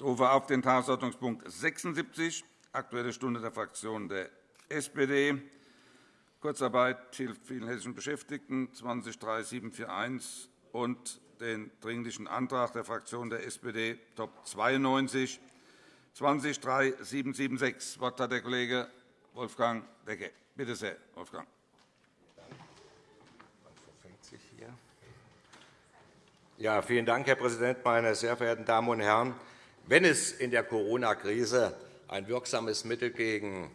Ich rufe auf den Tagesordnungspunkt 76, Aktuelle Stunde der Fraktion der SPD. Kurzarbeit hilft vielen hessischen Beschäftigten 203741 und den Dringlichen Antrag der Fraktion der SPD Top 92 203776. Das Wort hat der Kollege Wolfgang Becke. Bitte sehr, Wolfgang. Ja, vielen Dank, Herr Präsident, meine sehr verehrten Damen und Herren! Wenn es in der Corona-Krise ein wirksames Mittel gegen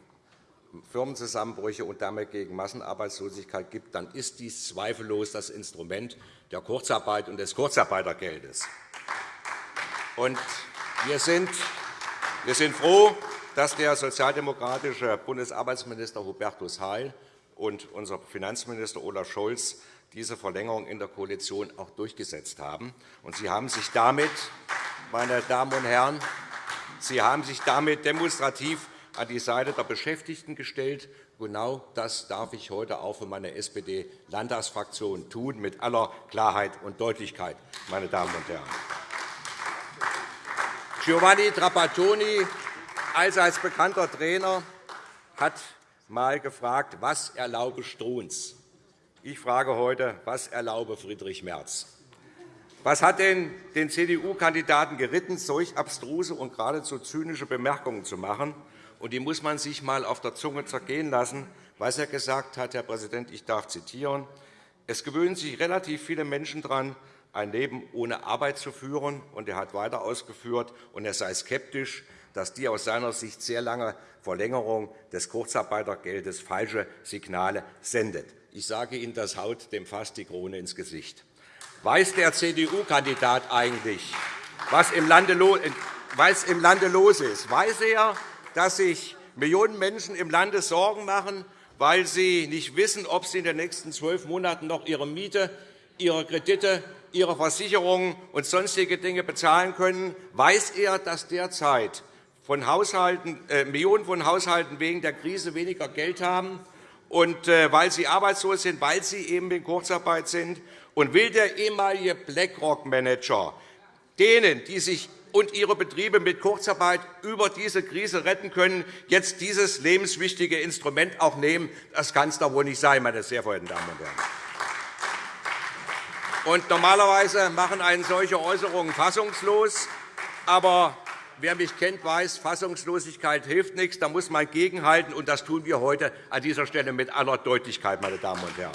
Firmenzusammenbrüche und damit gegen Massenarbeitslosigkeit gibt, dann ist dies zweifellos das Instrument der Kurzarbeit und des Kurzarbeitergeldes. wir, sind, froh, dass der sozialdemokratische Bundesarbeitsminister Hubertus Heil und unser Finanzminister Olaf Scholz diese Verlängerung in der Koalition auch durchgesetzt haben. Sie haben sich damit, meine Damen und Herren, Sie haben sich damit demonstrativ an die Seite der Beschäftigten gestellt. Genau das darf ich heute auch für meine SPD-Landtagsfraktion tun, mit aller Klarheit und Deutlichkeit, meine Damen und Herren. Giovanni Trapattoni, allseits bekannter Trainer, hat einmal gefragt, was erlaube Strunz? Ich frage heute, was erlaube Friedrich Merz? Was hat denn den CDU-Kandidaten geritten, solch abstruse und geradezu zynische Bemerkungen zu machen? Und die muss man sich einmal auf der Zunge zergehen lassen, was er gesagt hat, Herr Präsident, ich darf zitieren. Es gewöhnen sich relativ viele Menschen daran, ein Leben ohne Arbeit zu führen. Und er hat weiter ausgeführt, und er sei skeptisch, dass die aus seiner Sicht sehr lange Verlängerung des Kurzarbeitergeldes falsche Signale sendet. Ich sage Ihnen, das haut dem fast die Krone ins Gesicht. Weiß der CDU-Kandidat eigentlich, was im Lande los ist? Weiß er, dass sich Millionen Menschen im Lande Sorgen machen, weil sie nicht wissen, ob sie in den nächsten zwölf Monaten noch ihre Miete, ihre Kredite, ihre Versicherungen und sonstige Dinge bezahlen können? Weiß er, dass derzeit von äh, Millionen von Haushalten wegen der Krise weniger Geld haben? Und äh, weil sie arbeitslos sind, weil sie eben in Kurzarbeit sind. Und will der ehemalige BlackRock-Manager denen, die sich und ihre Betriebe mit Kurzarbeit über diese Krise retten können, jetzt dieses lebenswichtige Instrument auch nehmen? Das kann es doch wohl nicht sein, meine sehr verehrten Damen und Herren. Und normalerweise machen einen solche Äußerungen fassungslos. Aber Wer mich kennt, weiß, Fassungslosigkeit hilft nichts. Da muss man gegenhalten, und das tun wir heute an dieser Stelle mit aller Deutlichkeit, meine Damen und Herren.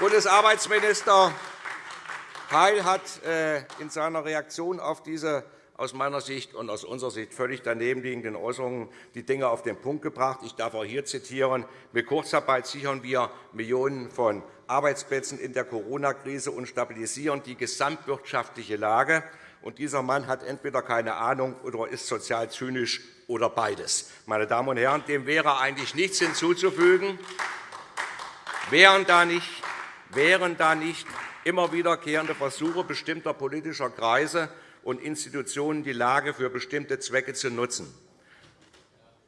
Bundesarbeitsminister Heil hat äh, in seiner Reaktion auf diese aus meiner Sicht und aus unserer Sicht völlig danebenliegenden Äußerungen die Dinge auf den Punkt gebracht. Ich darf auch hier zitieren. Mit Kurzarbeit sichern wir Millionen von Arbeitsplätzen in der Corona-Krise und stabilisieren die gesamtwirtschaftliche Lage. Und dieser Mann hat entweder keine Ahnung oder ist sozial zynisch oder beides. Meine Damen und Herren, dem wäre eigentlich nichts hinzuzufügen. Wären da nicht, wären da nicht immer wiederkehrende Versuche bestimmter politischer Kreise und Institutionen, die Lage für bestimmte Zwecke zu nutzen.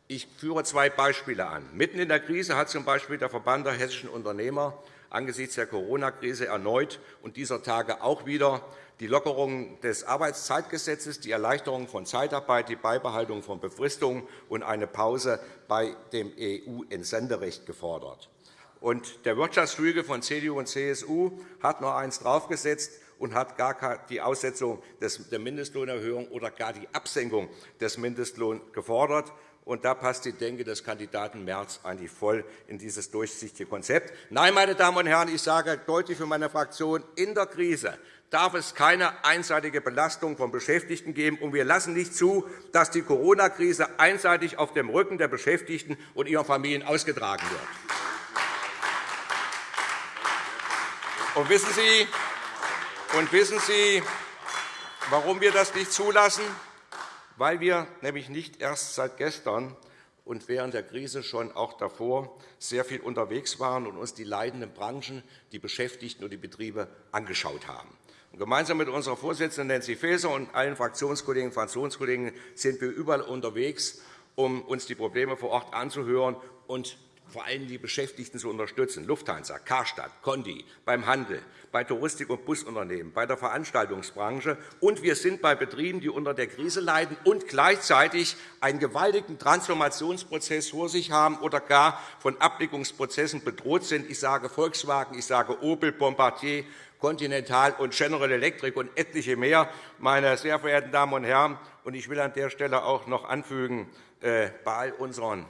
Ich führe zwei Beispiele an. Mitten in der Krise hat z.B. der Verband der hessischen Unternehmer angesichts der Corona-Krise erneut und dieser Tage auch wieder die Lockerung des Arbeitszeitgesetzes, die Erleichterung von Zeitarbeit, die Beibehaltung von Befristungen und eine Pause bei dem EU-Entsenderecht gefordert. Und der Wirtschaftsflügel von CDU und CSU hat noch eins draufgesetzt und hat gar die Aussetzung der Mindestlohnerhöhung oder gar die Absenkung des Mindestlohns gefordert. Und da passt die Denke des Kandidaten Merz eigentlich voll in dieses durchsichtige Konzept. Nein, meine Damen und Herren, ich sage deutlich für meine Fraktion, in der Krise darf es keine einseitige Belastung von Beschäftigten geben. Und wir lassen nicht zu, dass die Corona-Krise einseitig auf dem Rücken der Beschäftigten und ihren Familien ausgetragen wird. Und wissen Sie, und wissen Sie, warum wir das nicht zulassen? Weil wir nämlich nicht erst seit gestern und während der Krise schon auch davor sehr viel unterwegs waren und uns die leidenden Branchen, die Beschäftigten und die Betriebe angeschaut haben. Gemeinsam mit unserer Vorsitzenden Nancy Faeser und allen Fraktionskollegen und Fraktionskollegen sind wir überall unterwegs, um uns die Probleme vor Ort anzuhören und vor allem die Beschäftigten zu unterstützen, Lufthansa, Karstadt, Condi, beim Handel, bei Touristik- und Busunternehmen, bei der Veranstaltungsbranche. Und wir sind bei Betrieben, die unter der Krise leiden und gleichzeitig einen gewaltigen Transformationsprozess vor sich haben oder gar von Abwicklungsprozessen bedroht sind. Ich sage Volkswagen, ich sage Opel, Bombardier, Continental und General Electric und etliche mehr, meine sehr verehrten Damen und Herren. Ich will an der Stelle auch noch anfügen, äh, bei all unseren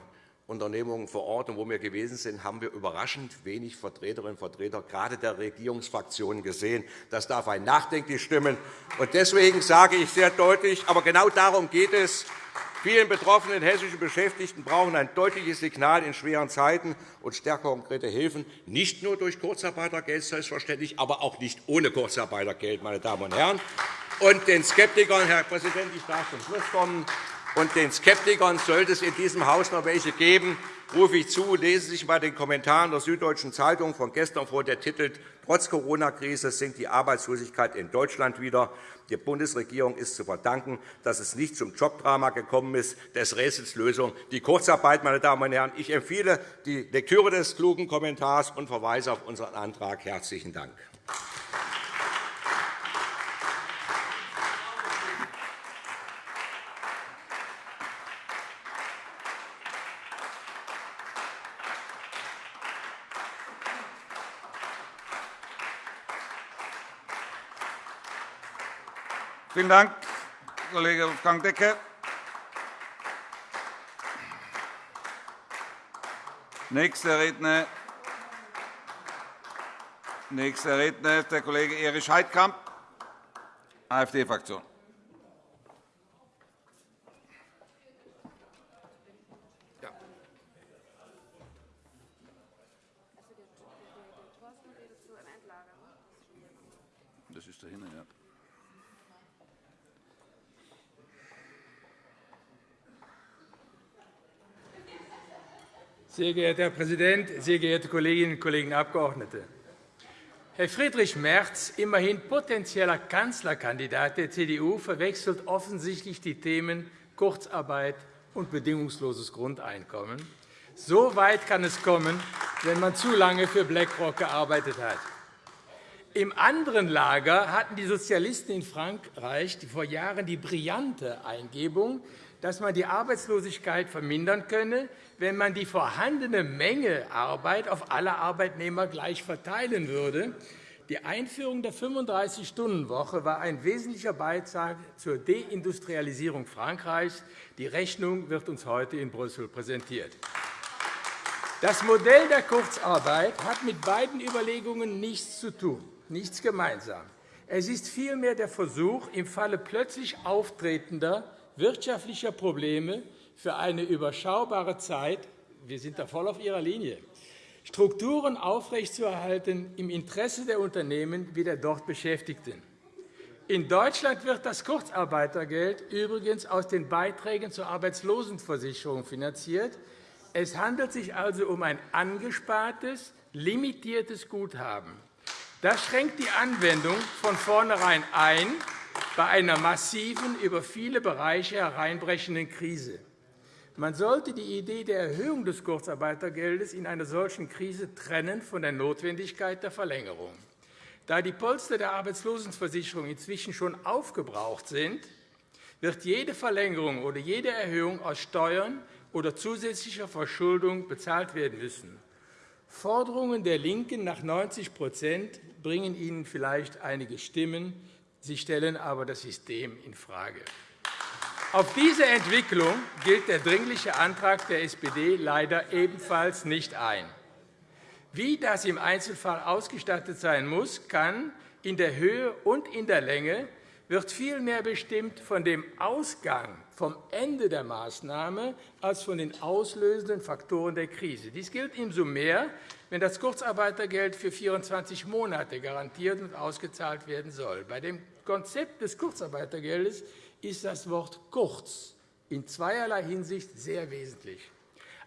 Unternehmungen vor Ort und wo wir gewesen sind, haben wir überraschend wenig Vertreterinnen und Vertreter gerade der Regierungsfraktionen gesehen. Das darf ein nachdenklich stimmen. Deswegen sage ich sehr deutlich, aber genau darum geht es, Vielen betroffenen hessischen Beschäftigten brauchen ein deutliches Signal in schweren Zeiten und stärker konkrete Hilfen, nicht nur durch Kurzarbeitergeld selbstverständlich, aber auch nicht ohne Kurzarbeitergeld, meine Damen und Herren. Und den Skeptikern, Herr Präsident, ich darf zum Schluss kommen, und den Skeptikern sollte es in diesem Haus noch welche geben, rufe ich zu, lesen Sie sich einmal den Kommentar der Süddeutschen Zeitung von gestern vor, der titelt Trotz Corona-Krise sinkt die Arbeitslosigkeit in Deutschland wieder. Der Bundesregierung ist zu verdanken, dass es nicht zum Jobdrama gekommen ist, des Rätsels Lösung die Kurzarbeit. Meine Damen und Herren. Ich empfehle die Lektüre des klugen Kommentars und verweise auf unseren Antrag. Herzlichen Dank. Vielen Dank, Kollege Wolfgang Decker. Nächster Redner, Nächster Redner ist der Kollege Erich Heidkamp, AfD-Fraktion. Das ist dahinter, ja. Sehr geehrter Herr Präsident, sehr geehrte Kolleginnen und Kollegen Abgeordnete! Herr Friedrich Merz, immerhin potenzieller Kanzlerkandidat der CDU, verwechselt offensichtlich die Themen Kurzarbeit und bedingungsloses Grundeinkommen. So weit kann es kommen, wenn man zu lange für BlackRock gearbeitet hat. Im anderen Lager hatten die Sozialisten in Frankreich vor Jahren die brillante Eingebung, dass man die Arbeitslosigkeit vermindern könne, wenn man die vorhandene Menge Arbeit auf alle Arbeitnehmer gleich verteilen würde. Die Einführung der 35-Stunden-Woche war ein wesentlicher Beitrag zur Deindustrialisierung Frankreichs. Die Rechnung wird uns heute in Brüssel präsentiert. Das Modell der Kurzarbeit hat mit beiden Überlegungen nichts zu tun, nichts gemeinsam. Es ist vielmehr der Versuch, im Falle plötzlich auftretender wirtschaftlicher Probleme für eine überschaubare Zeit – wir sind da voll auf Ihrer Linie – Strukturen aufrechtzuerhalten im Interesse der Unternehmen wie der dort Beschäftigten. In Deutschland wird das Kurzarbeitergeld übrigens aus den Beiträgen zur Arbeitslosenversicherung finanziert. Es handelt sich also um ein angespartes, limitiertes Guthaben. Das schränkt die Anwendung von vornherein ein bei einer massiven, über viele Bereiche hereinbrechenden Krise. Man sollte die Idee der Erhöhung des Kurzarbeitergeldes in einer solchen Krise trennen von der Notwendigkeit der Verlängerung. Da die Polster der Arbeitslosenversicherung inzwischen schon aufgebraucht sind, wird jede Verlängerung oder jede Erhöhung aus Steuern oder zusätzlicher Verschuldung bezahlt werden müssen. Forderungen der LINKEN nach 90% bringen Ihnen vielleicht einige Stimmen. Sie stellen aber das System infrage. Auf diese Entwicklung gilt der Dringliche Antrag der SPD leider ebenfalls nicht ein. Wie das im Einzelfall ausgestattet sein muss, kann in der Höhe und in der Länge wird vielmehr bestimmt von dem Ausgang, vom Ende der Maßnahme, als von den auslösenden Faktoren der Krise. Dies gilt umso mehr, wenn das Kurzarbeitergeld für 24 Monate garantiert und ausgezahlt werden soll. Bei dem Konzept des Kurzarbeitergeldes ist das Wort kurz in zweierlei Hinsicht sehr wesentlich.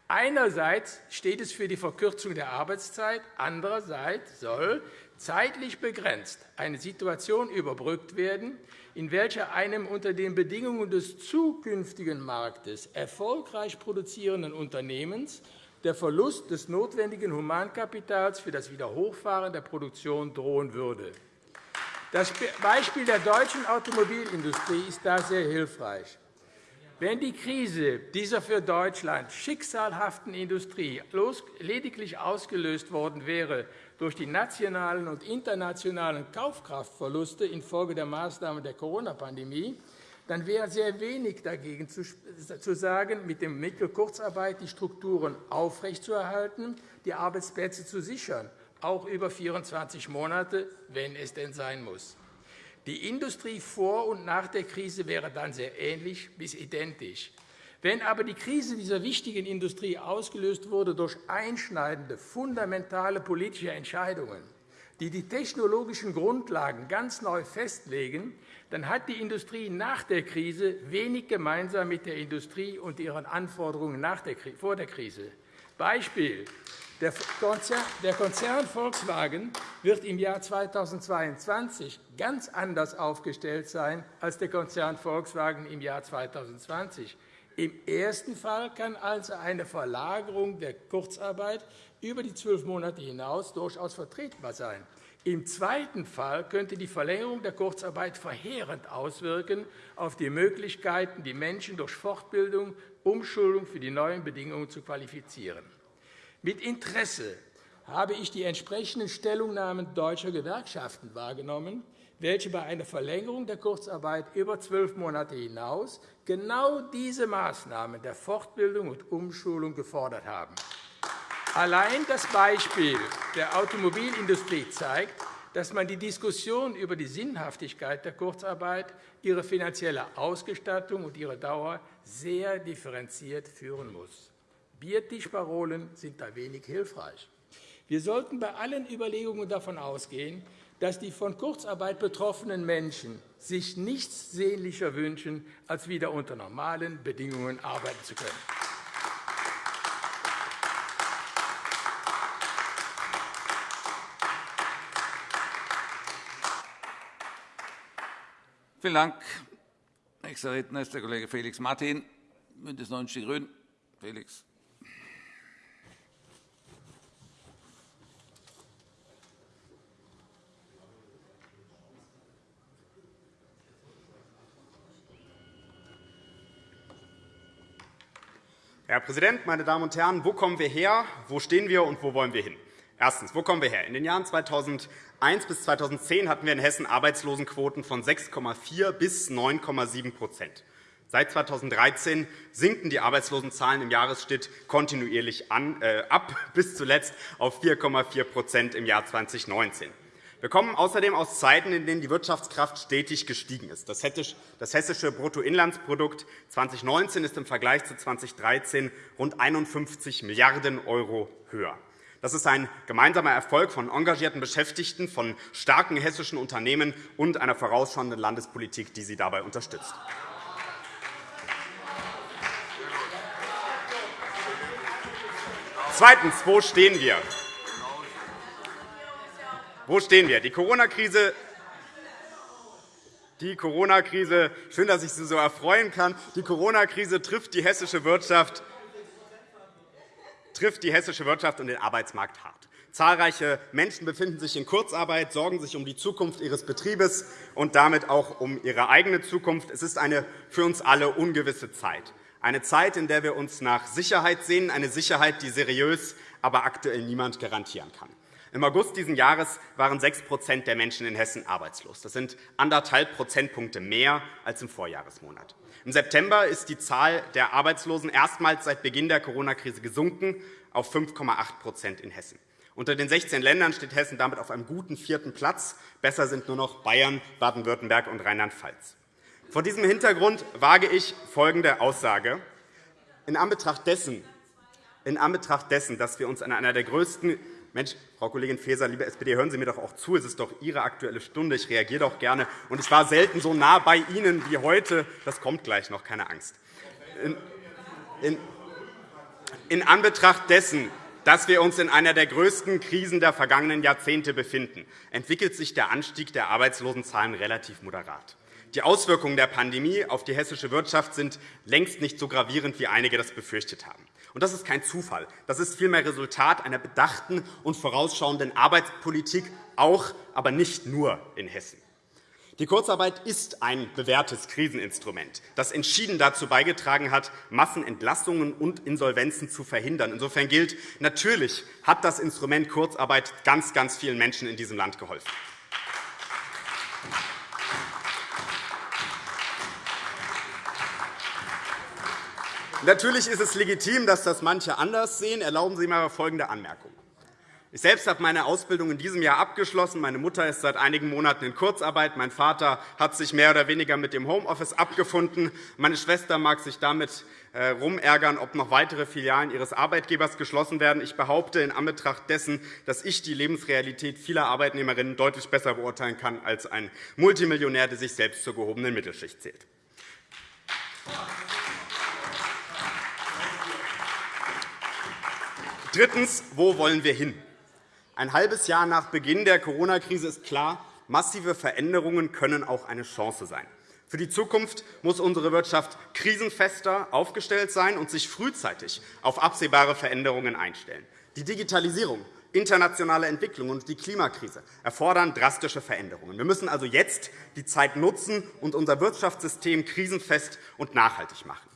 Einerseits steht es für die Verkürzung der Arbeitszeit, andererseits soll zeitlich begrenzt eine Situation überbrückt werden, in welcher einem unter den Bedingungen des zukünftigen Marktes erfolgreich produzierenden Unternehmens der Verlust des notwendigen Humankapitals für das Wiederhochfahren der Produktion drohen würde. Das Beispiel der deutschen Automobilindustrie ist da sehr hilfreich. Wenn die Krise dieser für Deutschland schicksalhaften Industrie lediglich ausgelöst worden wäre durch die nationalen und internationalen Kaufkraftverluste infolge der Maßnahmen der Corona-Pandemie, dann wäre sehr wenig dagegen zu sagen, mit dem Mittel Kurzarbeit die Strukturen aufrechtzuerhalten, die Arbeitsplätze zu sichern, auch über 24 Monate, wenn es denn sein muss. Die Industrie vor und nach der Krise wäre dann sehr ähnlich bis identisch. Wenn aber die Krise dieser wichtigen Industrie ausgelöst wurde durch einschneidende, fundamentale politische Entscheidungen, die die technologischen Grundlagen ganz neu festlegen, dann hat die Industrie nach der Krise wenig gemeinsam mit der Industrie und ihren Anforderungen vor der Krise. Beispiel. Der Konzern Volkswagen wird im Jahr 2022 ganz anders aufgestellt sein als der Konzern Volkswagen im Jahr 2020. Im ersten Fall kann also eine Verlagerung der Kurzarbeit über die zwölf Monate hinaus durchaus vertretbar sein. Im zweiten Fall könnte die Verlängerung der Kurzarbeit verheerend auswirken auf die Möglichkeiten, die Menschen durch Fortbildung, Umschulung für die neuen Bedingungen zu qualifizieren. Mit Interesse habe ich die entsprechenden Stellungnahmen deutscher Gewerkschaften wahrgenommen, welche bei einer Verlängerung der Kurzarbeit über zwölf Monate hinaus genau diese Maßnahmen der Fortbildung und Umschulung gefordert haben. Allein das Beispiel der Automobilindustrie zeigt, dass man die Diskussion über die Sinnhaftigkeit der Kurzarbeit, ihre finanzielle Ausgestattung und ihre Dauer sehr differenziert führen muss. Biertischparolen sind da wenig hilfreich. Wir sollten bei allen Überlegungen davon ausgehen, dass die von Kurzarbeit betroffenen Menschen sich nichts sehnlicher wünschen, als wieder unter normalen Bedingungen arbeiten zu können. Vielen Dank. Nächster Redner ist der Kollege Felix Martin, BÜNDNIS 90 die GRÜNEN. Felix. Herr Präsident, meine Damen und Herren! Wo kommen wir her, wo stehen wir und wo wollen wir hin? Erstens. Wo kommen wir her? In den Jahren 2001 bis 2010 hatten wir in Hessen Arbeitslosenquoten von 6,4 bis 9,7% Seit 2013 sinken die Arbeitslosenzahlen im Jahresschnitt kontinuierlich äh, ab, bis zuletzt auf 4,4% im Jahr 2019. Wir kommen außerdem aus Zeiten, in denen die Wirtschaftskraft stetig gestiegen ist. Das hessische Bruttoinlandsprodukt 2019 ist im Vergleich zu 2013 rund 51 Milliarden € höher. Das ist ein gemeinsamer Erfolg von engagierten Beschäftigten, von starken hessischen Unternehmen und einer vorausschauenden Landespolitik, die sie dabei unterstützt. Zweitens. Wo stehen wir? Wo stehen wir? Die Corona-Krise die Corona-Krise, schön, dass ich Sie so erfreuen kann. Die Corona-Krise trifft die hessische Wirtschaft trifft die hessische Wirtschaft und den Arbeitsmarkt hart. Zahlreiche Menschen befinden sich in Kurzarbeit, sorgen sich um die Zukunft ihres Betriebes und damit auch um ihre eigene Zukunft. Es ist eine für uns alle ungewisse Zeit, eine Zeit, in der wir uns nach Sicherheit sehen, eine Sicherheit, die seriös, aber aktuell niemand garantieren kann. Im August dieses Jahres waren 6% der Menschen in Hessen arbeitslos. Das sind anderthalb Prozentpunkte mehr als im Vorjahresmonat. Im September ist die Zahl der Arbeitslosen erstmals seit Beginn der Corona-Krise gesunken auf 5,8% in Hessen. Unter den 16 Ländern steht Hessen damit auf einem guten vierten Platz. Besser sind nur noch Bayern, Baden-Württemberg und Rheinland-Pfalz. Vor diesem Hintergrund wage ich folgende Aussage. In Anbetracht dessen, in Anbetracht dessen dass wir uns an einer der größten Mensch, Frau Kollegin Faeser, liebe SPD, hören Sie mir doch auch zu. Es ist doch Ihre Aktuelle Stunde. Ich reagiere doch gerne. Und ich war selten so nah bei Ihnen wie heute. Das kommt gleich noch, keine Angst. In, in, in Anbetracht dessen, dass wir uns in einer der größten Krisen der vergangenen Jahrzehnte befinden, entwickelt sich der Anstieg der Arbeitslosenzahlen relativ moderat. Die Auswirkungen der Pandemie auf die hessische Wirtschaft sind längst nicht so gravierend, wie einige das befürchtet haben. Und das ist kein Zufall. Das ist vielmehr Resultat einer bedachten und vorausschauenden Arbeitspolitik, auch, aber nicht nur in Hessen. Die Kurzarbeit ist ein bewährtes Kriseninstrument, das entschieden dazu beigetragen hat, Massenentlassungen und Insolvenzen zu verhindern. Insofern gilt, natürlich hat das Instrument Kurzarbeit ganz, ganz vielen Menschen in diesem Land geholfen. Natürlich ist es legitim, dass das manche anders sehen. Erlauben Sie mir folgende Anmerkung. Ich selbst habe meine Ausbildung in diesem Jahr abgeschlossen. Meine Mutter ist seit einigen Monaten in Kurzarbeit. Mein Vater hat sich mehr oder weniger mit dem Homeoffice abgefunden. Meine Schwester mag sich damit äh, ob noch weitere Filialen ihres Arbeitgebers geschlossen werden. Ich behaupte in Anbetracht dessen, dass ich die Lebensrealität vieler Arbeitnehmerinnen deutlich besser beurteilen kann als ein Multimillionär, der sich selbst zur gehobenen Mittelschicht zählt. Drittens. Wo wollen wir hin? Ein halbes Jahr nach Beginn der Corona-Krise ist klar, massive Veränderungen können auch eine Chance sein. Für die Zukunft muss unsere Wirtschaft krisenfester aufgestellt sein und sich frühzeitig auf absehbare Veränderungen einstellen. Die Digitalisierung, internationale Entwicklung und die Klimakrise erfordern drastische Veränderungen. Wir müssen also jetzt die Zeit nutzen und unser Wirtschaftssystem krisenfest und nachhaltig machen.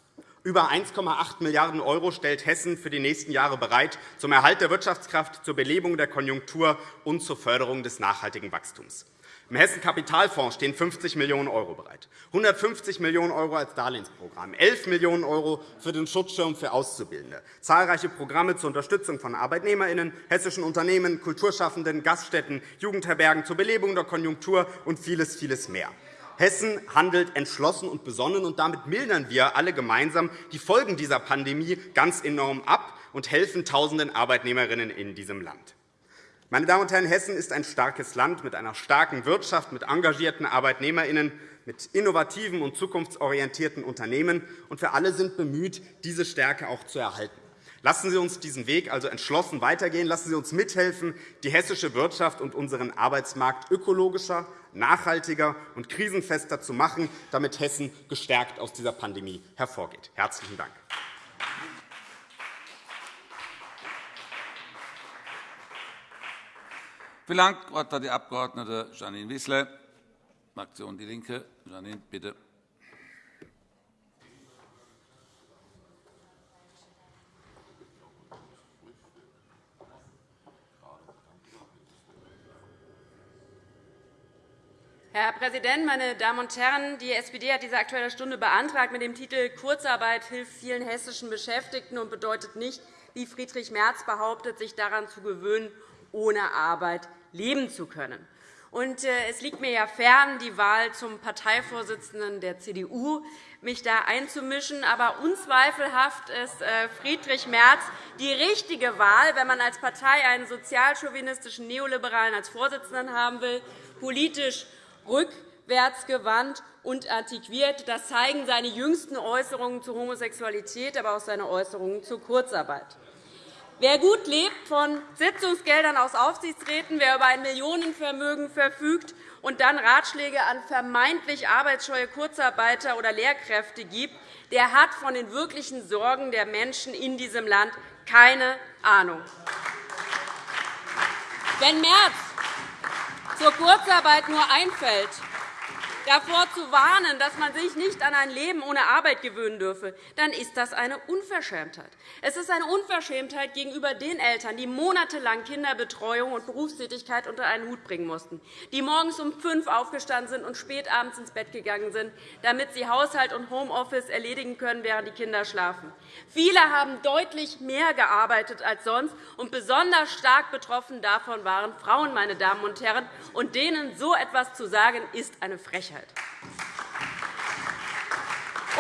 Über 1,8 Milliarden € stellt Hessen für die nächsten Jahre bereit zum Erhalt der Wirtschaftskraft, zur Belebung der Konjunktur und zur Förderung des nachhaltigen Wachstums. Im Hessen-Kapitalfonds stehen 50 Millionen € bereit, 150 Millionen € als Darlehensprogramm, 11 Millionen € für den Schutzschirm für Auszubildende, zahlreiche Programme zur Unterstützung von ArbeitnehmerInnen, hessischen Unternehmen, Kulturschaffenden, Gaststätten, Jugendherbergen zur Belebung der Konjunktur und vieles, vieles mehr. Hessen handelt entschlossen und besonnen, und damit mildern wir alle gemeinsam die Folgen dieser Pandemie ganz enorm ab und helfen tausenden Arbeitnehmerinnen in diesem Land. Meine Damen und Herren, Hessen ist ein starkes Land mit einer starken Wirtschaft, mit engagierten ArbeitnehmerInnen, mit innovativen und zukunftsorientierten Unternehmen. Und wir alle sind bemüht, diese Stärke auch zu erhalten. Lassen Sie uns diesen Weg also entschlossen weitergehen. Lassen Sie uns mithelfen, die hessische Wirtschaft und unseren Arbeitsmarkt ökologischer, nachhaltiger und krisenfester zu machen, damit Hessen gestärkt aus dieser Pandemie hervorgeht. – Herzlichen Dank. Vielen Dank. Wort hat die Abg. Janine Wissler, Fraktion DIE LINKE. Janine, bitte. Herr Präsident, meine Damen und Herren! Die SPD hat diese Aktuelle Stunde beantragt mit dem Titel Kurzarbeit hilft vielen hessischen Beschäftigten und bedeutet nicht, wie Friedrich Merz behauptet, sich daran zu gewöhnen, ohne Arbeit leben zu können. Und äh, es liegt mir ja fern, die Wahl zum Parteivorsitzenden der CDU mich da einzumischen. Aber unzweifelhaft ist äh, Friedrich Merz die richtige Wahl, wenn man als Partei einen sozialchauvinistischen Neoliberalen als Vorsitzenden haben will, politisch rückwärtsgewandt und antiquiert. Das zeigen seine jüngsten Äußerungen zur Homosexualität, aber auch seine Äußerungen zur Kurzarbeit. Wer gut lebt von Sitzungsgeldern aus Aufsichtsräten, wer über ein Millionenvermögen verfügt und dann Ratschläge an vermeintlich arbeitsscheue Kurzarbeiter oder Lehrkräfte gibt, der hat von den wirklichen Sorgen der Menschen in diesem Land keine Ahnung. Wenn Merz zur Kurzarbeit nur einfällt, davor zu warnen, dass man sich nicht an ein Leben ohne Arbeit gewöhnen dürfe, dann ist das eine Unverschämtheit. Es ist eine Unverschämtheit gegenüber den Eltern, die monatelang Kinderbetreuung und Berufstätigkeit unter einen Hut bringen mussten, die morgens um fünf aufgestanden sind und spät abends ins Bett gegangen sind, damit sie Haushalt und Homeoffice erledigen können, während die Kinder schlafen. Viele haben deutlich mehr gearbeitet als sonst, und besonders stark betroffen davon waren Frauen, meine Damen und Herren. Und denen so etwas zu sagen, ist eine Frechheit. Frechheit.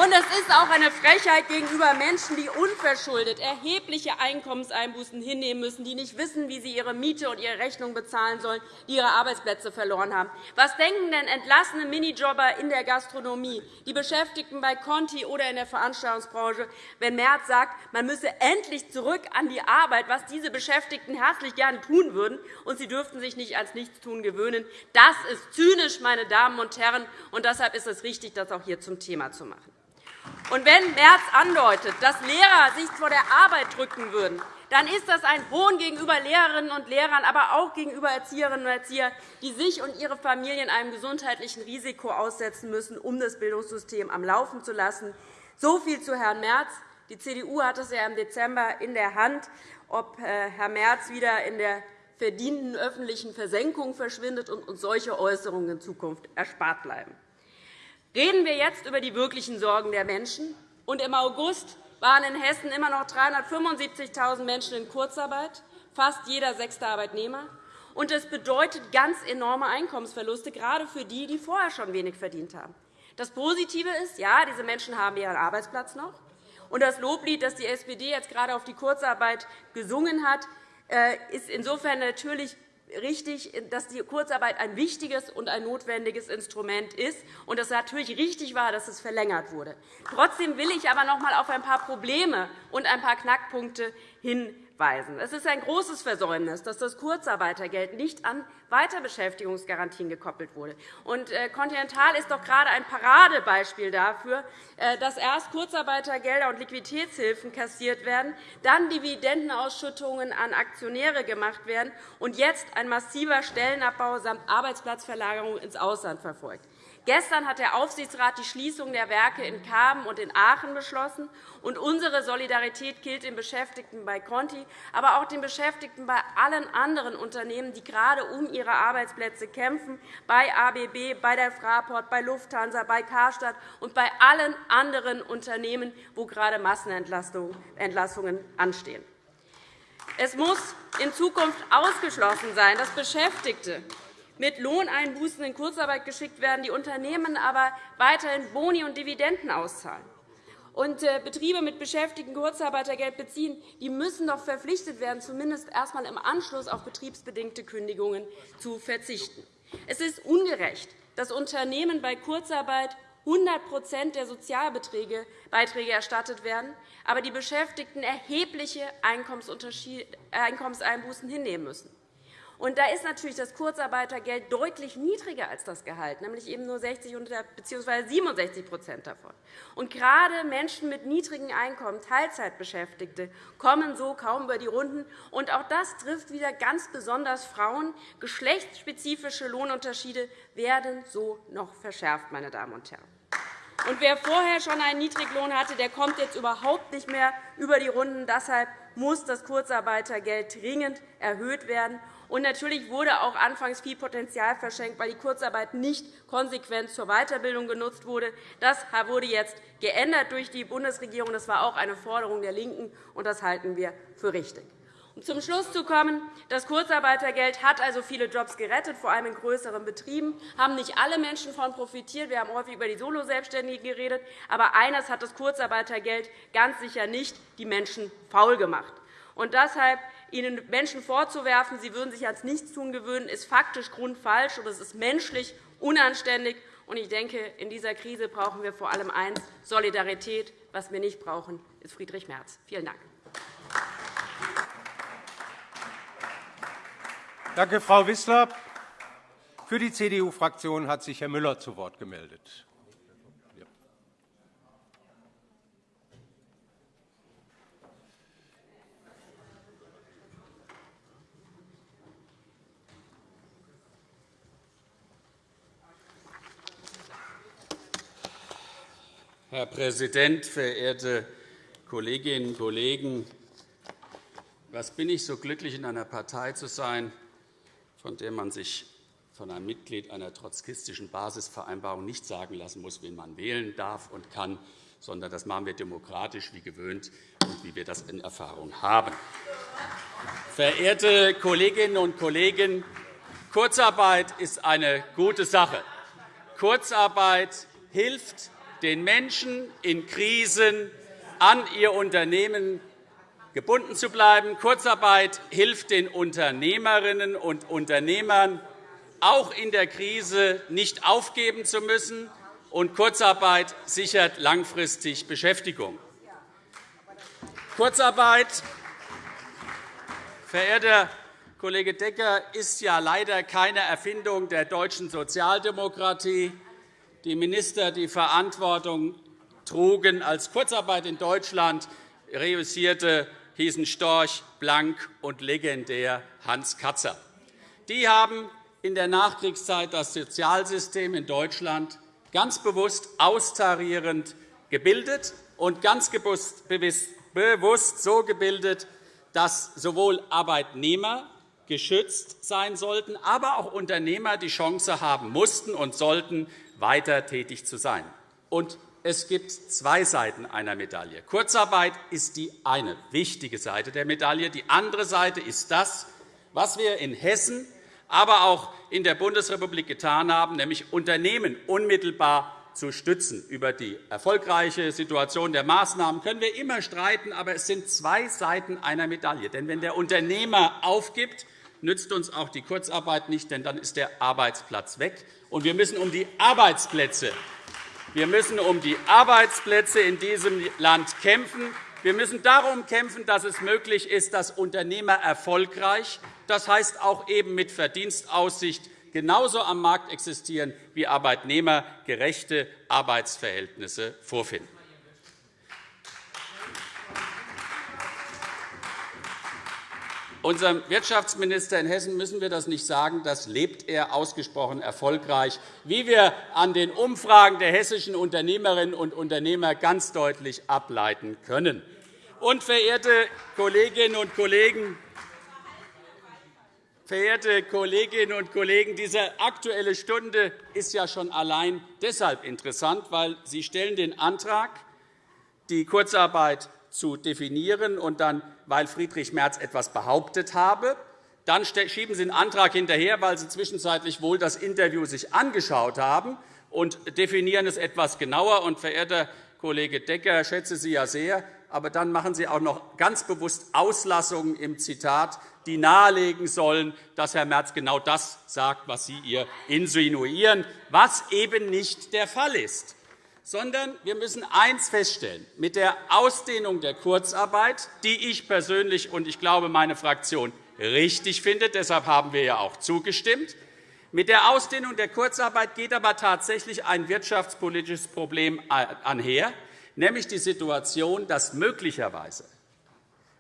Und es ist auch eine Frechheit gegenüber Menschen, die unverschuldet erhebliche Einkommenseinbußen hinnehmen müssen, die nicht wissen, wie sie ihre Miete und ihre Rechnung bezahlen sollen, die ihre Arbeitsplätze verloren haben. Was denken denn entlassene Minijobber in der Gastronomie, die Beschäftigten bei Conti oder in der Veranstaltungsbranche, wenn Merz sagt, man müsse endlich zurück an die Arbeit, was diese Beschäftigten herzlich gerne tun würden, und sie dürften sich nicht ans Nichtstun gewöhnen? Das ist zynisch, meine Damen und Herren, und deshalb ist es richtig, das auch hier zum Thema zu machen. Und wenn Merz andeutet, dass Lehrer sich vor der Arbeit drücken würden, dann ist das ein Hohn gegenüber Lehrerinnen und Lehrern, aber auch gegenüber Erzieherinnen und Erziehern, die sich und ihre Familien einem gesundheitlichen Risiko aussetzen müssen, um das Bildungssystem am Laufen zu lassen. So viel zu Herrn Merz. Die CDU hat es ja im Dezember in der Hand, ob äh, Herr Merz wieder in der verdienten öffentlichen Versenkung verschwindet und uns solche Äußerungen in Zukunft erspart bleiben. Reden wir jetzt über die wirklichen Sorgen der Menschen. Und Im August waren in Hessen immer noch 375.000 Menschen in Kurzarbeit, fast jeder sechste Arbeitnehmer. Und das bedeutet ganz enorme Einkommensverluste, gerade für die, die vorher schon wenig verdient haben. Das Positive ist, ja, diese Menschen haben ihren Arbeitsplatz noch. Und das Loblied, das die SPD jetzt gerade auf die Kurzarbeit gesungen hat, äh, ist insofern natürlich richtig, dass die Kurzarbeit ein wichtiges und ein notwendiges Instrument ist und es natürlich richtig war, dass es verlängert wurde. Trotzdem will ich aber noch einmal auf ein paar Probleme und ein paar Knackpunkte hinweisen weisen. Es ist ein großes Versäumnis, dass das Kurzarbeitergeld nicht an Weiterbeschäftigungsgarantien gekoppelt wurde. Und äh, Continental ist doch gerade ein Paradebeispiel dafür, äh, dass erst Kurzarbeitergelder und Liquiditätshilfen kassiert werden, dann Dividendenausschüttungen an Aktionäre gemacht werden und jetzt ein massiver Stellenabbau samt Arbeitsplatzverlagerung ins Ausland verfolgt. Gestern hat der Aufsichtsrat die Schließung der Werke in Kamen und in Aachen beschlossen. Und unsere Solidarität gilt den Beschäftigten bei Conti, aber auch den Beschäftigten bei allen anderen Unternehmen, die gerade um ihre Arbeitsplätze kämpfen, bei ABB, bei der Fraport, bei Lufthansa, bei Karstadt und bei allen anderen Unternehmen, wo gerade Massenentlassungen anstehen. Es muss in Zukunft ausgeschlossen sein, dass Beschäftigte mit Lohneinbußen in Kurzarbeit geschickt werden, die Unternehmen aber weiterhin Boni und Dividenden auszahlen. Und äh, Betriebe mit Beschäftigten Kurzarbeitergeld beziehen, die müssen doch verpflichtet werden, zumindest erst einmal im Anschluss auf betriebsbedingte Kündigungen zu verzichten. Es ist ungerecht, dass Unternehmen bei Kurzarbeit 100% der Sozialbeiträge erstattet werden, aber die Beschäftigten erhebliche Einkommenseinbußen hinnehmen müssen. Und da ist natürlich das Kurzarbeitergeld deutlich niedriger als das Gehalt, nämlich eben nur 60 bzw. 67% davon. Und gerade Menschen mit niedrigen Einkommen, Teilzeitbeschäftigte, kommen so kaum über die Runden. Und auch das trifft wieder ganz besonders Frauen. Geschlechtsspezifische Lohnunterschiede werden so noch verschärft, meine Damen und Herren. Und wer vorher schon einen Niedriglohn hatte, der kommt jetzt überhaupt nicht mehr über die Runden. Deshalb muss das Kurzarbeitergeld dringend erhöht werden. Und natürlich wurde auch anfangs viel Potenzial verschenkt, weil die Kurzarbeit nicht konsequent zur Weiterbildung genutzt wurde. Das wurde jetzt geändert durch die Bundesregierung. Das war auch eine Forderung der LINKEN, und das halten wir für richtig. Um zum Schluss zu kommen, das Kurzarbeitergeld hat also viele Jobs gerettet, vor allem in größeren Betrieben. haben nicht alle Menschen davon profitiert. Wir haben häufig über die Soloselbstständigen geredet. Aber eines hat das Kurzarbeitergeld ganz sicher nicht die Menschen faul gemacht. Und deshalb Ihnen Menschen vorzuwerfen, sie würden sich ans Nichtstun gewöhnen, ist faktisch grundfalsch, und es ist menschlich unanständig. Ich denke, in dieser Krise brauchen wir vor allem eines, Solidarität. Was wir nicht brauchen, ist Friedrich Merz. Vielen Dank. Danke, Frau Wissler. Für die CDU-Fraktion hat sich Herr Müller zu Wort gemeldet. Herr Präsident, verehrte Kolleginnen und Kollegen! Was bin ich so glücklich, in einer Partei zu sein, von der man sich von einem Mitglied einer trotzkistischen Basisvereinbarung nicht sagen lassen muss, wen man wählen darf und kann, sondern das machen wir demokratisch wie gewöhnt und wie wir das in Erfahrung haben. Verehrte Kolleginnen und Kollegen, Kurzarbeit ist eine gute Sache. Kurzarbeit hilft den Menschen in Krisen an ihr Unternehmen gebunden zu bleiben. Kurzarbeit hilft den Unternehmerinnen und Unternehmern, auch in der Krise nicht aufgeben zu müssen. Und Kurzarbeit sichert langfristig Beschäftigung. Kurzarbeit, verehrter Kollege Decker, ist ja leider keine Erfindung der deutschen Sozialdemokratie. Die Minister, die Verantwortung trugen. Als Kurzarbeit in Deutschland reüssierte, hießen Storch, Blank und legendär Hans Katzer. Die haben in der Nachkriegszeit das Sozialsystem in Deutschland ganz bewusst austarierend gebildet und ganz bewusst so gebildet, dass sowohl Arbeitnehmer geschützt sein sollten, aber auch Unternehmer die Chance haben mussten und sollten, weiter tätig zu sein. Und es gibt zwei Seiten einer Medaille. Kurzarbeit ist die eine wichtige Seite der Medaille. Die andere Seite ist das, was wir in Hessen, aber auch in der Bundesrepublik getan haben, nämlich Unternehmen unmittelbar zu stützen. Über die erfolgreiche Situation der Maßnahmen können wir immer streiten, aber es sind zwei Seiten einer Medaille. Denn wenn der Unternehmer aufgibt, nützt uns auch die Kurzarbeit nicht, denn dann ist der Arbeitsplatz weg. Und wir müssen um die Arbeitsplätze wir müssen um die Arbeitsplätze in diesem Land kämpfen. Wir müssen darum kämpfen, dass es möglich ist, dass Unternehmer erfolgreich, das heißt auch eben mit Verdienstaussicht, genauso am Markt existieren wie Arbeitnehmer gerechte Arbeitsverhältnisse vorfinden. Unserem Wirtschaftsminister in Hessen müssen wir das nicht sagen. Das lebt er ausgesprochen erfolgreich, wie wir an den Umfragen der hessischen Unternehmerinnen und Unternehmer ganz deutlich ableiten können. Und, verehrte Kolleginnen und Kollegen, Verehrte Kolleginnen und Kollegen, diese Aktuelle Stunde ist ja schon allein deshalb interessant, weil Sie stellen den Antrag, die Kurzarbeit zu definieren und dann, weil Friedrich Merz etwas behauptet habe. Dann schieben Sie einen Antrag hinterher, weil Sie zwischenzeitlich wohl das Interview sich angeschaut haben und definieren es etwas genauer. Und, verehrter Kollege Decker, ich schätze Sie ja sehr, aber dann machen Sie auch noch ganz bewusst Auslassungen im Zitat, die nahelegen sollen, dass Herr Merz genau das sagt, was Sie ihr insinuieren, was eben nicht der Fall ist sondern wir müssen eines feststellen. Mit der Ausdehnung der Kurzarbeit, die ich persönlich und ich glaube meine Fraktion richtig finde, deshalb haben wir ja auch zugestimmt, mit der Ausdehnung der Kurzarbeit geht aber tatsächlich ein wirtschaftspolitisches Problem einher, nämlich die Situation, dass möglicherweise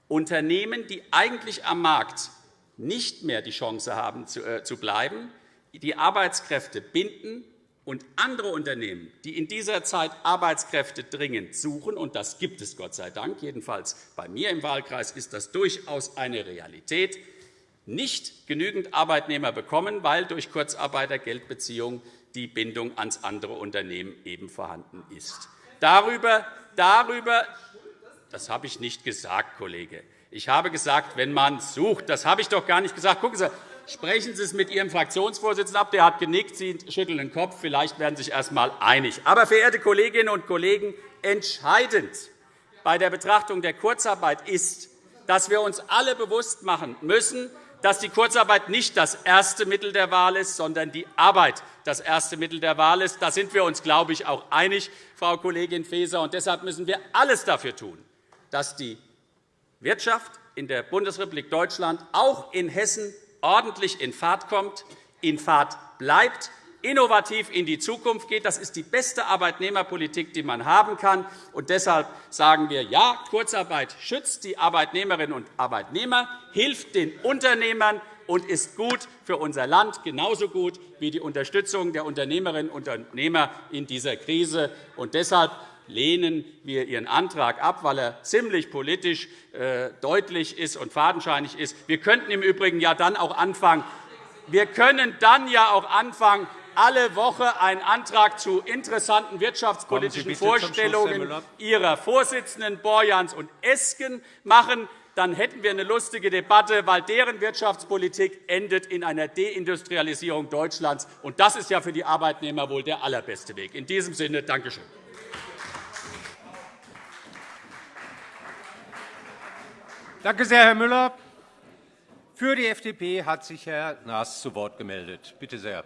Unternehmen, die eigentlich am Markt nicht mehr die Chance haben zu äh, bleiben, die Arbeitskräfte binden und andere Unternehmen, die in dieser Zeit Arbeitskräfte dringend suchen, und das gibt es Gott sei Dank, jedenfalls bei mir im Wahlkreis ist das durchaus eine Realität, nicht genügend Arbeitnehmer bekommen, weil durch Kurzarbeitergeldbeziehungen die Bindung ans andere Unternehmen eben vorhanden ist. Darüber, darüber das habe ich nicht gesagt, Kollege. Ich habe gesagt, wenn man sucht. Das habe ich doch gar nicht gesagt. Gucken Sie, Sprechen Sie es mit Ihrem Fraktionsvorsitzenden ab. Der hat genickt. Sie schütteln den Kopf. Vielleicht werden Sie sich erst einmal einig. Aber, verehrte Kolleginnen und Kollegen, entscheidend bei der Betrachtung der Kurzarbeit ist, dass wir uns alle bewusst machen müssen, dass die Kurzarbeit nicht das erste Mittel der Wahl ist, sondern die Arbeit das erste Mittel der Wahl ist. Da sind wir uns, glaube ich, auch einig, Frau Kollegin Faeser. Und deshalb müssen wir alles dafür tun, dass die Wirtschaft in der Bundesrepublik Deutschland, auch in Hessen, ordentlich in Fahrt kommt, in Fahrt bleibt, innovativ in die Zukunft geht. Das ist die beste Arbeitnehmerpolitik, die man haben kann. Und deshalb sagen wir, ja, Kurzarbeit schützt die Arbeitnehmerinnen und Arbeitnehmer, hilft den Unternehmern und ist gut für unser Land, genauso gut wie die Unterstützung der Unternehmerinnen und Unternehmer in dieser Krise. Und deshalb lehnen wir Ihren Antrag ab, weil er ziemlich politisch äh, deutlich ist und fadenscheinig ist. Wir könnten im Übrigen ja dann auch anfangen, wir können dann ja auch anfangen, alle Woche einen Antrag zu interessanten wirtschaftspolitischen Vorstellungen Ihrer Vorsitzenden Borjans und Esken machen. Dann hätten wir eine lustige Debatte, weil deren Wirtschaftspolitik endet in einer Deindustrialisierung Deutschlands. Und das ist ja für die Arbeitnehmer wohl der allerbeste Weg. In diesem Sinne, danke Danke sehr, Herr Müller. Für die FDP hat sich Herr Naas zu Wort gemeldet. Bitte sehr.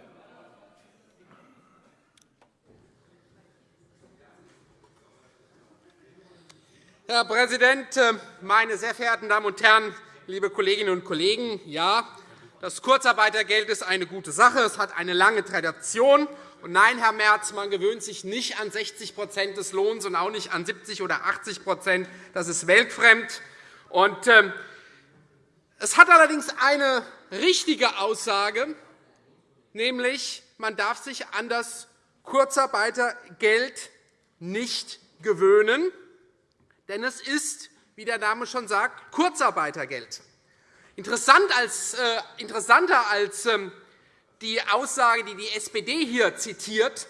Herr Präsident, äh, meine sehr verehrten Damen und Herren, liebe Kolleginnen und Kollegen! Ja, das Kurzarbeitergeld ist eine gute Sache. Es hat eine lange Tradition. nein, Herr Merz, man gewöhnt sich nicht an 60% des Lohns und auch nicht an 70 oder 80% Das ist weltfremd. Und, äh, es hat allerdings eine richtige Aussage, nämlich man darf sich an das Kurzarbeitergeld nicht gewöhnen, denn es ist, wie der Name schon sagt, Kurzarbeitergeld. Interessant als, äh, interessanter als ähm, die Aussage, die die SPD hier zitiert,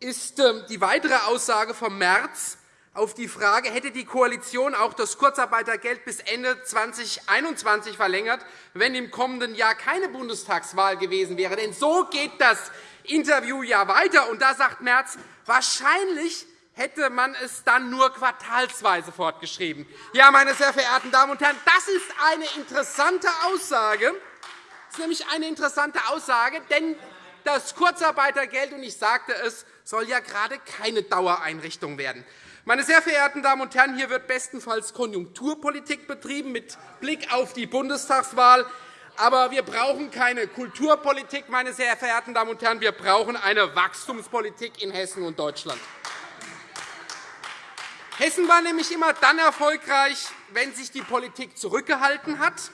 ist ähm, die weitere Aussage vom März auf die Frage, hätte die Koalition auch das Kurzarbeitergeld bis Ende 2021 verlängert, wenn im kommenden Jahr keine Bundestagswahl gewesen wäre. Denn so geht das Interview ja weiter. Und da sagt Merz, wahrscheinlich hätte man es dann nur quartalsweise fortgeschrieben. Ja, meine sehr verehrten Damen und Herren, das ist eine interessante Aussage. Das ist nämlich eine interessante Aussage, denn das Kurzarbeitergeld, und ich sagte es, soll ja gerade keine Dauereinrichtung werden. Meine sehr verehrten Damen und Herren, hier wird bestenfalls Konjunkturpolitik betrieben mit Blick auf die Bundestagswahl. Aber wir brauchen keine Kulturpolitik, meine sehr verehrten Damen und Herren. Wir brauchen eine Wachstumspolitik in Hessen und Deutschland. Hessen war nämlich immer dann erfolgreich, wenn sich die Politik zurückgehalten hat.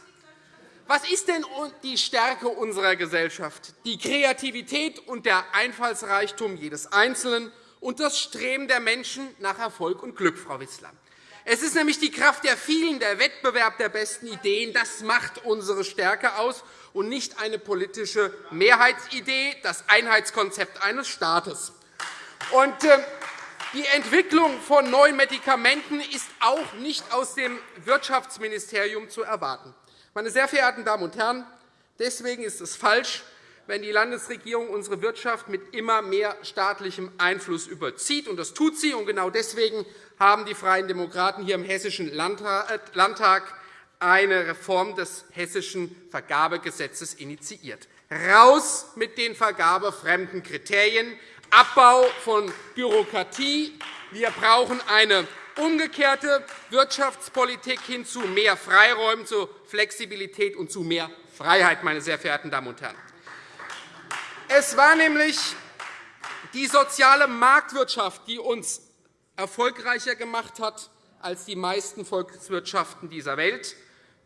Was ist denn die Stärke unserer Gesellschaft? Die Kreativität und der Einfallsreichtum jedes Einzelnen und das Streben der Menschen nach Erfolg und Glück, Frau Wissler. Es ist nämlich die Kraft der vielen, der Wettbewerb der besten Ideen. Das macht unsere Stärke aus, und nicht eine politische Mehrheitsidee, das Einheitskonzept eines Staates. Und, äh, die Entwicklung von neuen Medikamenten ist auch nicht aus dem Wirtschaftsministerium zu erwarten. Meine sehr verehrten Damen und Herren, deswegen ist es falsch, wenn die Landesregierung unsere Wirtschaft mit immer mehr staatlichem Einfluss überzieht. Und das tut sie. Und genau deswegen haben die Freien Demokraten hier im Hessischen Landtag eine Reform des Hessischen Vergabegesetzes initiiert. Raus mit den vergabefremden Kriterien, Abbau von Bürokratie. Wir brauchen eine umgekehrte Wirtschaftspolitik hin zu mehr Freiräumen, zu Flexibilität und zu mehr Freiheit, meine sehr verehrten Damen und Herren. Es war nämlich die soziale Marktwirtschaft, die uns erfolgreicher gemacht hat als die meisten Volkswirtschaften dieser Welt.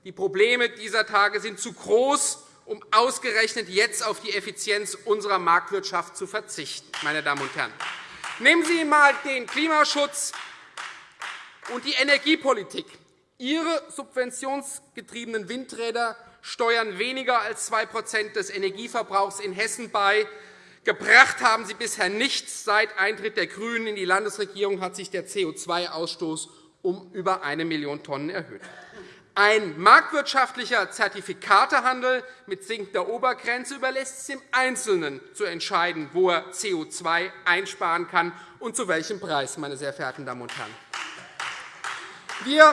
Die Probleme dieser Tage sind zu groß, um ausgerechnet jetzt auf die Effizienz unserer Marktwirtschaft zu verzichten. Meine Damen und Herren. Nehmen Sie einmal den Klimaschutz und die Energiepolitik. Ihre subventionsgetriebenen Windräder steuern weniger als 2 des Energieverbrauchs in Hessen bei. Gebracht haben sie bisher nichts. Seit Eintritt der GRÜNEN in die Landesregierung hat sich der CO2-Ausstoß um über 1 Million Tonnen erhöht. Ein marktwirtschaftlicher Zertifikatehandel mit sinkender Obergrenze überlässt es dem Einzelnen zu entscheiden, wo er CO2 einsparen kann und zu welchem Preis. Meine sehr verehrten Damen und Herren. Wir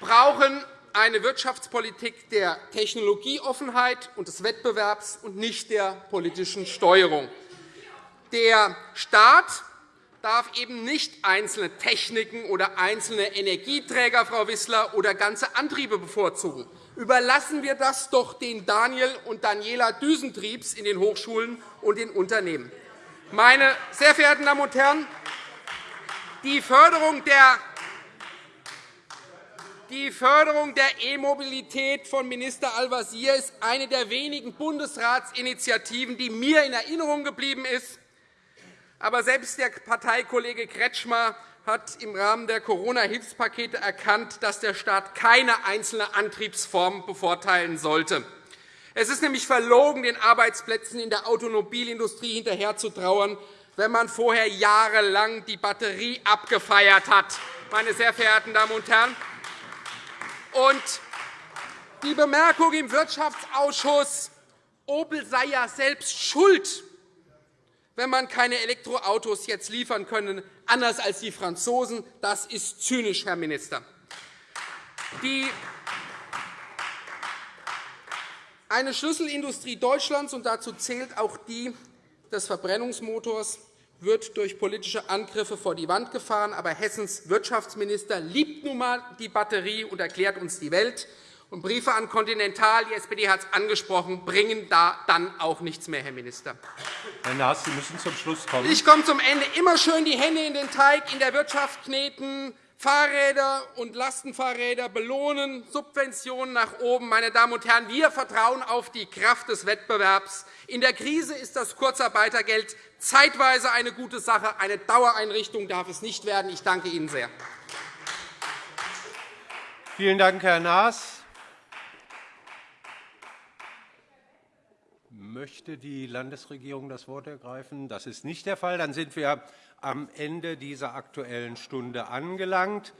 brauchen eine Wirtschaftspolitik der Technologieoffenheit und des Wettbewerbs und nicht der politischen Steuerung. Der Staat darf eben nicht einzelne Techniken oder einzelne Energieträger, Frau Wissler, oder ganze Antriebe bevorzugen. Überlassen wir das doch den Daniel und Daniela Düsentriebs in den Hochschulen und den Unternehmen. Meine sehr verehrten Damen und Herren, die Förderung der die Förderung der E-Mobilität von Minister Al-Wazir ist eine der wenigen Bundesratsinitiativen, die mir in Erinnerung geblieben ist. Aber selbst der Parteikollege Kretschmer hat im Rahmen der Corona-Hilfspakete erkannt, dass der Staat keine einzelne Antriebsform bevorteilen sollte. Es ist nämlich verlogen, den Arbeitsplätzen in der Automobilindustrie hinterherzutrauern, wenn man vorher jahrelang die Batterie abgefeiert hat. Meine sehr verehrten Damen und Herren, und die Bemerkung im Wirtschaftsausschuss, Opel sei ja selbst schuld, wenn man keine Elektroautos jetzt liefern könne, anders als die Franzosen, das ist zynisch, Herr Minister. Die eine Schlüsselindustrie Deutschlands, und dazu zählt auch die des Verbrennungsmotors, wird durch politische Angriffe vor die Wand gefahren. Aber Hessens Wirtschaftsminister liebt nun einmal die Batterie und erklärt uns die Welt. Und Briefe an Continental, die SPD hat es angesprochen, bringen da dann auch nichts mehr, Herr Minister. Herr Naas, Sie müssen zum Schluss kommen. Ich komme zum Ende. Immer schön die Hände in den Teig in der Wirtschaft kneten, Fahrräder und Lastenfahrräder belohnen, Subventionen nach oben. Meine Damen und Herren, wir vertrauen auf die Kraft des Wettbewerbs. In der Krise ist das Kurzarbeitergeld zeitweise eine gute Sache. Eine Dauereinrichtung darf es nicht werden. Ich danke Ihnen sehr. Vielen Dank, Herr Naas. Möchte die Landesregierung das Wort ergreifen? Das ist nicht der Fall. Dann sind wir am Ende dieser Aktuellen Stunde angelangt.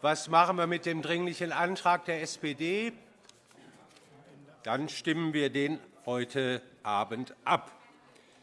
Was machen wir mit dem Dringlichen Antrag der SPD? Dann stimmen wir den heute Abend ab.